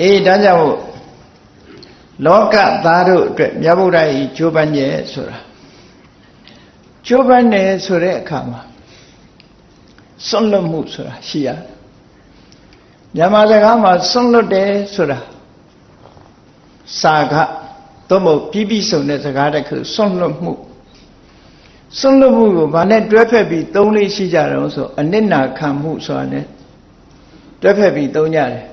အေးဒါကြောင့်လောကသားတို့အတွက်မြတ်ဗုဒ္ဓဤကျိုးပန်းရဲ့ဆိုတာကျိုးပန်းတယ်ဆိုတဲ့အခါမှာစွန့်လွတ်မှုဆိုတာရှိရတယ်မြန်မာစကားမှာစွန့်လွတ်တယ်ဆိုတာစာကသို့မဟုတ်ပြီးပြီးဆုံးတဲ့စကားတစ်ခုစွန့်လွတ်မှုစွန့်လွတ်မှုကိုဗာနဲ့တွဲဖက်ပြီးသုံးလေးရှိကြတော့ဆိုအနစ်နာခံမှုဆိုတာ ਨੇ တွဲဖက်ပြီးသုံးကြတယ်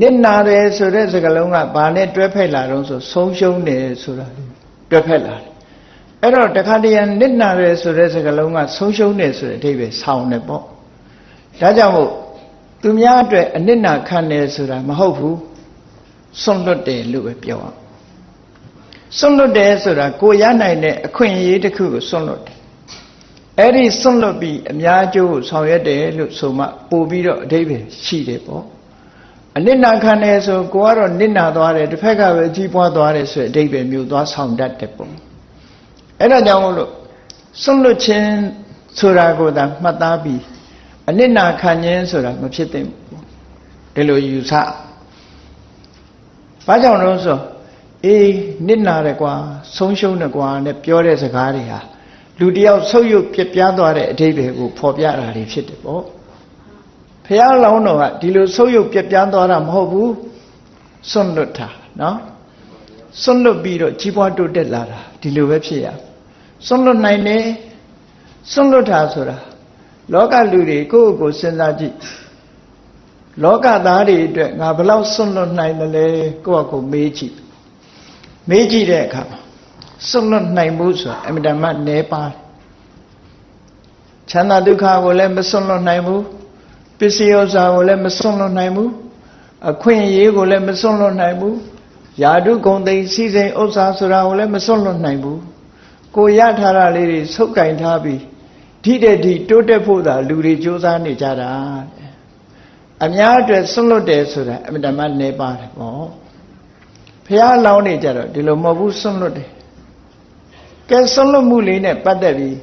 နစ်နာတယ်ဆိုတဲ့စကားလုံးကဘာနဲ့တွဲဖက်လာတော့ဆိုဆုံးရှုံးတယ်ဆိုတာတွဲဖက်လာတယ်အဲ့တော့တခါတည်းနစ်နာတယ်ဆိုတဲ့စကားလုံးကဆုံးရှုံးတယ်ဆိုတဲ့အဓိပ္ပာယ်ဆောင်းတယ်ပေါ့ဒါကြောင့်မို့သူများအတွက်အနစ်နာခံတယ်ဆိုတာမဟုတ်ဘူးစွန့်လွတ်တယ်လို့ပဲပြောအောင်စွန့်လွတ်တယ်ဆိုတာကိုရနိုင်တဲ့အခွင့်အရေးတစ်ခုကိုစွန့်လွတ်တယ်အဲ့ဒီစွန့်လွတ်ပြီးအများကျိုးကိုဆောင်ရွက်တယ်လို့ဆိုမှပို့ပြီးတော့အဓိပ္ပာယ်ရှိတယ်ပေါ့ အနစ်နာခံတယ်ဆိုကိုကတော့နစ်နာသွားတယ်တစ်ဖက်ကပဲကြီးပွားသွားတယ်ဆိုတဲ့အဓိပ္ပာယ်မျိုးသွားဆောင်တတ်တယ်ပေါ့အဲ့ဒါကြောင့်မို့လို့စွန့်လွတ်ခြင်းဆိုတာကိုသာမှတ်သားပြီးအနစ်နာခံခြင်းဆိုတာမဖြစ်သင့်ဘူးဒီလိုယူဆဘာကြောင့်လို့ဆိုအေးနစ်နာတယ်ကွာဆုံးရှုံးတယ်ကွာနဲ့ပြောတဲ့စကားတွေဟာလူတယောက်ဆုပ်ယုပ်ပြပြားသွားတဲ့အဓိပ္ပာယ်ကိုဖော်ပြတာတွေဖြစ်တယ်ပေါ့ ဖះလောင်းတော်ကဒီလိုဆုပ်ယုပ်ပြပြားသွားတာမဟုတ်ဘူးစွန့်လွတ်တာနော်စွန့်လွတ်ပြီးတော့ကြီးပွားတိုးတက်လာတာဒီလိုပဲဖြစ်ရစွန့်လွတ်နိုင်တယ်စွန့်လွတ်တာဆိုတာလောကလူတွေကိုယ့်ကိုယ်စဉ်းစားကြည့်လောကသားတွေအတွက်ငါဘလောက်စွန့်လွတ်နိုင်တယ်လဲကိုယ့်အကိုမေးကြည့်မေးကြည့်တဲ့အခါမှာစွန့်လွတ်နိုင်မှုဆိုတာအမြဲတမ်းနည်းပါချမ်းသာဒုက္ခကိုလည်းမစွန့်လွတ်နိုင်ဘူး ပစ္စည်းဥစ္စာကိုလည်းမစွန့်လွတ်နိုင်ဘူးအခွင့်အရေးကိုလည်းမစွန့်လွတ်နိုင်ဘူးယာတုဂုံသိစီစဉ်ဥစ္စာဆိုတာကိုလည်းမစွန့်လွတ်နိုင်ဘူးကိုရထားတာလေးတွေဆုပ်ကင်ထားပြီးထိတဲ့ထိတိုးတက်ဖို့သာလူတွေစ조사နေကြတာအများအတွက်စွန့်လွတ်တယ်ဆိုတာအမြဲတမ်းနေပါတယ်ပေါ့ဖះလောင်းနေကြတော့ဒီလိုမဟုတ်ဘူးစွန့်လွတ်တယ်ကဲစွန့်လွတ်မှုလေးနဲ့ပတ်သက်ပြီး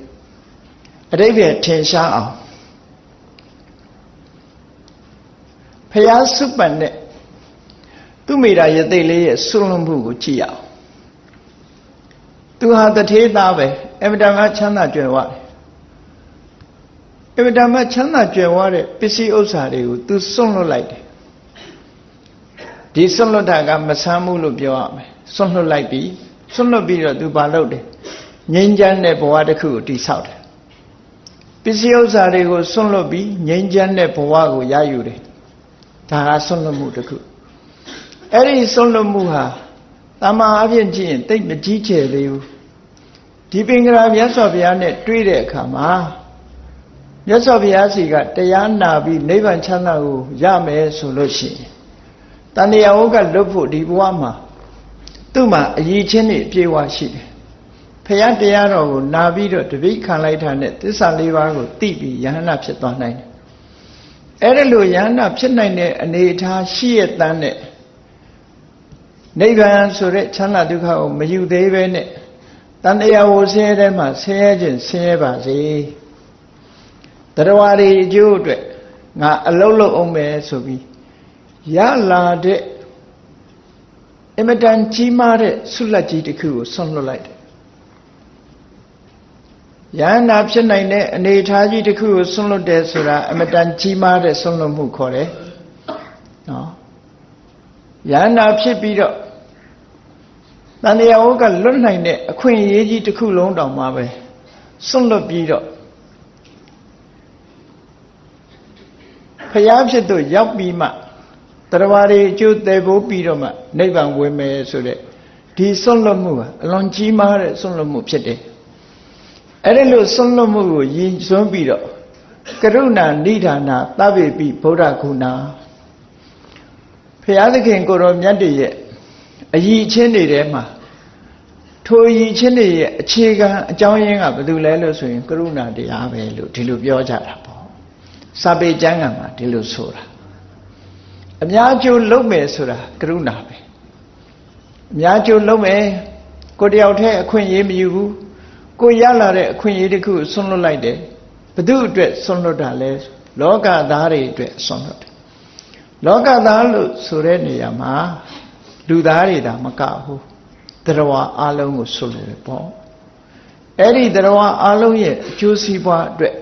အတိပ္ပယ်ထင်ရှားအောင် ဖះစုပန်တဲ့သူမိတာယသိလေးရဲ့စွန့်လွတ်မှုကိုကြည့်ရအောင်သူဟာတထေးသားပဲအမြဲတမ်းချမ်းသာကြွယ်ဝတယ်အမြဲတမ်းချမ်းသာကြွယ်ဝတဲ့ပစ္စည်းဥစ္စာတွေကိုသူစွန့်လွတ်လိုက်တယ်ဒီစွန့်လွတ်တာကမဆမ်းဘူးလို့ပြောရမယ်စွန့်လွတ်လိုက်ပြီစွန့်လွတ်ပြီးတော့သူဘာလုပ်တယ်ငြိမ်းချမ်းတဲ့ဘဝတစ်ခုကိုတည်ဆောက်တယ်ပစ္စည်းဥစ္စာတွေကိုစွန့်လွတ်ပြီးငြိမ်းချမ်းတဲ့ဘဝကိုရယူတယ် ဒါကစွန့်လွတ်မှုတစ်ခုအဲ့ဒီစွန့်လွတ်မှုဟာတမန်အဖြစ်ကြည့်ရင်တိတ်မကြီးကျယ်သေးဘူးဒီပင်ကရာမြတ်စွာဘုရားနဲ့တွေ့တဲ့အခါမှာမြတ်စွာဘုရားစီကတရားနာပြီးနိဗ္ဗာန်ချမ်းသာကိုရမယ်ဆိုလို့ရှိရင်တန်တရားဝကလွတ်ဖို့ဒီဘဝမှာသူ့မှာအရေးချင်းတွေအပြည့်ဝရှိတယ်ဖရာတရားတော်ကိုနာပြီးတော့တပိတ်ခံလိုက်တာနဲ့သစ္စာလေးပါးကိုသိပြီးယဟန္တာဖြစ်သွားနိုင်တယ် အဲ့ဒါလို့ယဟန္တာဖြစ်နိုင်တဲ့အနေအထားရှိရတန်းနဲ့နိဗ္ဗာန်ဆိုတဲ့ချမ်းသာဒုက္ခကိုမယူသေးပဲနဲ့တန်တရားဝဆင်းရဲတဲ့မှာဆင်းရဲခြင်းဆင်းရဲပါစေတရားတွေအကျိုးအတွက်ငါအလုံးလုံးအောင်မယ်ဆိုပြီးရလာတဲ့အမတန်ကြီးမားတဲ့ဆုလက်ကြီးတစ်ခုကိုဆွန့်လွတ်လိုက်တယ် ယန္နာဖြစ်နိုင်တဲ့အနေအထားကြီးတစ်ခုကိုဆွန့်လွတ်တယ်ဆိုတာအမတန်ကြီးမားတဲ့ဆွန့်လွတ်မှုခေါ်တယ်နော်ယန္နာဖြစ်ပြီးတော့တန်တရားဝကလွတ်နိုင်တဲ့အခွင့်အရေးကြီးတစ်ခုလုံးတောင်မှပဲဆွန့်လွတ်ပြီးတော့ဖျားဖြစ်တော့ရောက်ပြီးမှတရားတွေအကျိုးသေးဖို့ပြီးတော့မှနိဗ္ဗာန်ဝင်မယ်ဆိုတဲ့ဒီဆွန့်လွတ်မှုကအလွန်ကြီးမားတဲ့ဆွန့်လွတ်မှုဖြစ်တယ် အဲ့ဒီလိုဆွန့်လွတ်မှုကိုရည်စွန်းပြီးတော့ကရုဏာနိဒာနာသဗ္ဗေပိဗုဒ္ဓဂုဏဖျားသခင်ကိုတော်မြတ်တည်းရဲ့အည်ချင်းတွေထဲမှာထိုအည်ချင်းတွေရဲ့အခြေခံအကြောင်းရင်းကဘာလို့လဲလို့ဆိုရင်ကရုဏာတရားပဲလို့ဒီလိုပြောကြတာပေါ့စာပေကျမ်းဂန်မှာဒီလိုဆိုတာအများကျိုးလုံးမယ်ဆိုတာကရုဏာပဲအများကျိုးလုံးမယ်ကိုတယောက်တည်းအခွင့်အရေးမယူဘူး ကိုရလာတဲ့အခွင့်အရေးတစ်ခုဆွန့်လွတ်လိုက်တယ်ဘသူအတွက်ဆွန့်လွတ်တာလဲလောကသားတွေအတွက်ဆွန့်လွတ်တယ်လောကသားလို့ဆိုတဲ့နေရာမှာလူသားတွေဒါမကဘူးတရားအလုံးကိုဆွလို့ပဲပေါ့အဲ့ဒီတရားအလုံးရဲ့အကျိုးစီးပွားအတွက်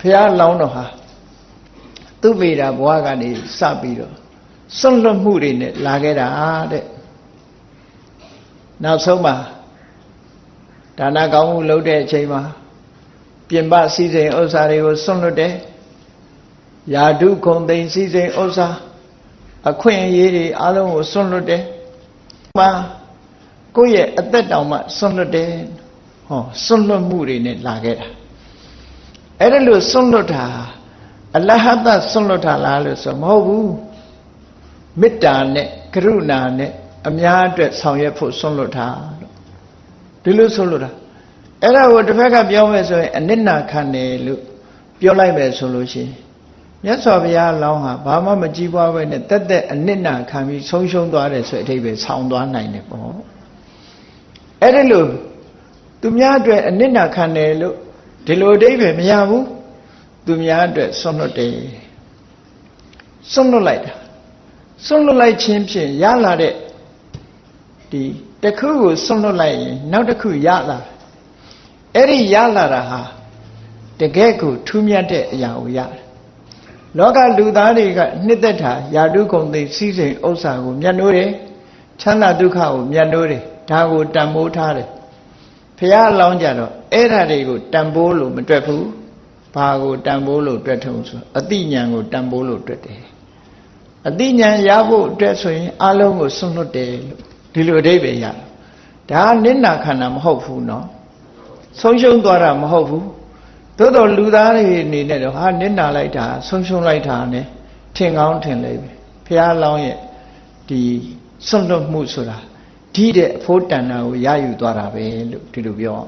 ဘုရားလောင်းတော်ဟာသူ့မိတာဘဝကနေစပြီးတော့စွန့်လွတ်မှုတွေနဲ့လာခဲ့တာတဲ့နောက်ဆုံးမှာ ဒါနကောင်းမှုလုပ်တဲ့အချိန်မှာပြင်ပစည်းစိမ်ဥစ္စာတွေကိုစွန့်လွတ်တယ်ယာဓုခုံသိမ်းစည်းစိမ်ဥစ္စာအခွင့်အရေးတွေအလုံးကိုစွန့်လွတ်တယ်မှာကိုယ့်ရဲ့အသက်တောင်မှစွန့်လွတ်တယ်ဟောစွန့်လွတ်မှုတွေနဲ့လာခဲ့တာအဲ့ဒါလို့စွန့်လွတ်တာအလဟတစွန့်လွတ်တာလားလို့ဆိုမဟုတ်ဘူးမေတ္တာနဲ့ကရုဏာနဲ့အများအတွက်ဆောင်ရွက်ဖို့စွန့်လွတ်တာလို့ ဒီလိုစွန့်လွတ်တာအဲ့ဒါကိုတစ်ဖက်ကပြောမယ်ဆိုရင်အနစ်နာခံတယ်လို့ပြောလိုက်မယ်ဆိုလို့ရှိရင်မြတ်စွာဘုရားလောင်းဟာဘာမှမကြည်ပွားပဲနဲ့တက်တက်အနစ်နာခံပြီးဆုံးရှုံးသွားတယ်ဆိုတဲ့အထိပ္ပယ်ဆောင်းသွားနိုင်တယ်ပေါ့အဲ့ဒါလို့သူများအတွက်အနစ်နာခံတယ်လို့ဒီလိုအဓိပ္ပာယ်မရဘူးသူများအတွက်ဆွန့်လွတ်တယ်ဆွန့်လွတ်လိုက်တာဆွန့်လွတ်လိုက်ခြင်းဖြင့်ရလာတဲ့ဒီ တစ်ခုကိုဆွန့်လွတ်လိုက်ရင်နောက်တစ်ခုရလာအဲ့ဒီရလာတာဟာတကယ်ကိုထူးမြတ်တဲ့အရာကိုရတယ်လောကလူသားတွေကနှစ်သက်တာယာတုကုံသိစည်းစိမ်ဥစ္စာကိုမြတ်နိုးတယ်ချမ်းသာဒုက္ခကိုမြတ်နိုးတယ်ဒါကိုတန်ဖိုးထားတယ်ဖះအလောင်းကြတော့အဲ့ဓာတွေကိုတန်ဖိုးလို့မတွက်ဘူးဘာကိုတန်ဖိုးလို့တွက်ထုံဆိုအတိညာကိုတန်ဖိုးလို့တွက်တယ်အတိညာရဖို့အတွက်ဆိုရင်အလုံးကိုစွန့်လွတ်တယ်လို့ ဒီလိုအဓိပ္ပာယ်ရတယ်ဒါကနိနာခန္ဓာမဟုတ်ဘူးနော်ဆုံးရှုံးသွားတာမဟုတ်ဘူးသို့တော်လူသားတွေအနေနဲ့တော့ဟာနိနာလိုက်တာဆုံးရှုံးလိုက်တာ ਨੇ ထင်ကောင်းထင်လိမ့်မယ်ဘုရားလောင်းရဲ့ဒီစွန့်လွတ်မှုဆိုတာဓိတဲ့အဖို့တဏ္ဍာကိုရယူသွားတာပဲလို့ဒီလိုပြော